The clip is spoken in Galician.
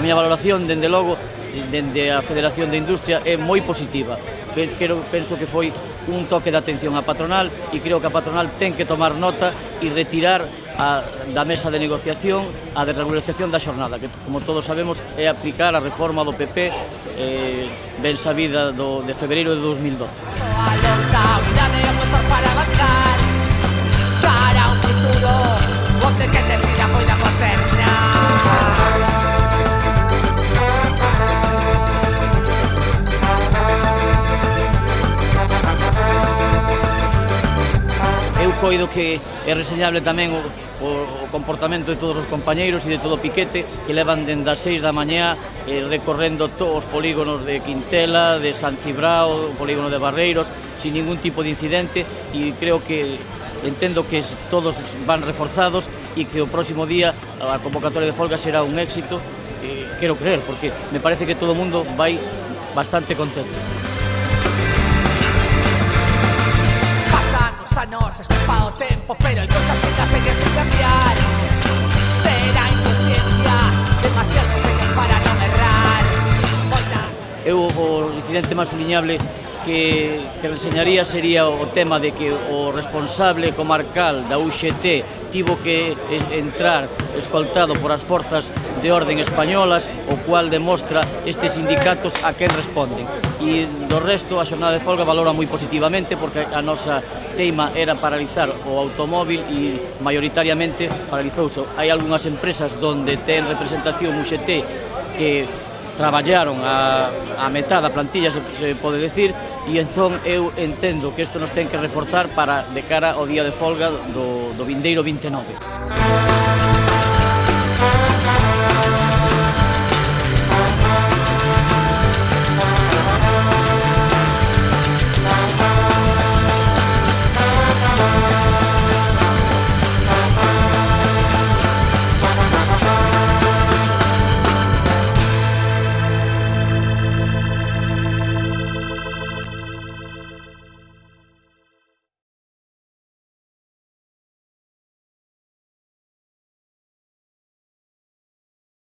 a miña valoración, dende logo, dende a Federación de Industria é moi positiva. Quero, penso que foi un toque de atención a patronal e creo que a patronal ten que tomar nota e retirar a, da mesa de negociación a desregulación da xornada, que como todos sabemos é aplicar a reforma do PP eh, ben sabida do, de febreiro de 2012. para un futuro, onde que te pida poida. eu coido que é reseñable tamén o, o, o comportamento de todos os compañeiros e de todo o piquete que levan dende as 6 da mañá eh, recorrendo todos os polígonos de Quintela, de San Cibrao, o polígono de Barreiros, sin ningún tipo de incidente e creo que entendo que todos van reforzados e que o próximo día a convocatoria de folga será un éxito, eh, quero creer, porque me parece que todo o mundo vai bastante contento. tiempo, pero hay cosas que ya se sin cambiar. Será inconsciencia, demasiados años para non errar. Oita. Eu o incidente máis subliñable que, que enseñaría sería o tema de que o responsable comarcal da UGT tivo que entrar escoltado por as forzas de orden españolas, o cual demostra estes sindicatos a quen responden. E do resto, a xornada de folga valora moi positivamente porque a nosa teima era paralizar o automóvil e maioritariamente paralizouse. Hai algunhas empresas donde ten representación UGT que traballaron a, a metade, da plantilla, se, se pode decir, e entón eu entendo que isto nos ten que reforzar para de cara ao día de folga do, do vindeiro 29.